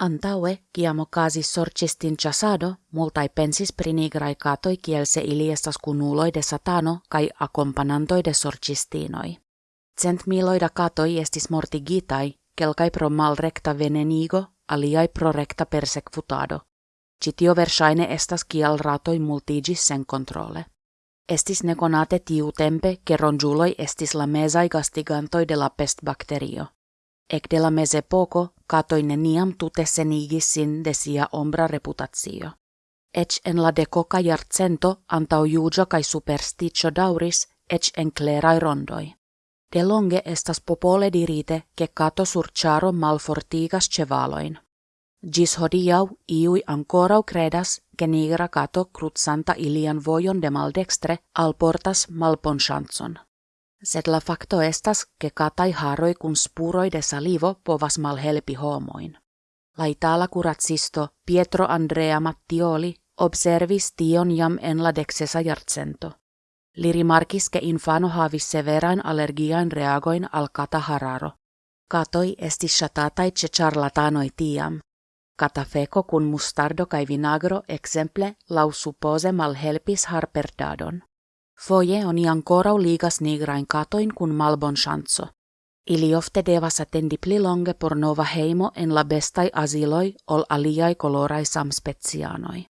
Antaue chiamo casi sorcistin chasado multai pensis prinigrai catoi kielse iliestas kunuloi de satano kai acompanantoi de sorcistinoi. Cent miloida catoi estis mortigitai, kelkai pro mal recta venenigo, aliai pro recta persecutado. Citio versaine estas kial ratoi multigis sen controle. Estis neconate tiu tempe, rongiuloi estis la mesai gastigantoi de la pest bacterio. Ec de la mese poco, catoi neniam tute senigis sin de sia ombra reputatio. Ec en la decoca jarcento antau iugio kai supersticio dauris, ec en clerai rondoi. De longe estas popole dirite, che cato surciaro malfortigas cevaloin. Gis hodiau iui ancorau credas, che nigra cato crutsanta ilian vojon de maldextre alportas malponchancon. Sed la facto estas, che catai haroi kun spuroi de salivo povas malhelpi homoin. La itala curatsisto Pietro Andrea Mattioli observis tion jam en la dexesa jarcento. Li rimarkis che infano havis severain allergiain reagoin al kata hararo. Katoi esti shatatai ce charlatanoi tiam. Kata feco kun mustardo kai vinagro exemple lau suppose malhelpis harperdadon. Foje oni ancorau ligas nigrain katoin kun malbon chanzo. Ili ofte devas attendi pli longe por nova heimo en la bestai asiloi ol aliai colorai samspecianoi.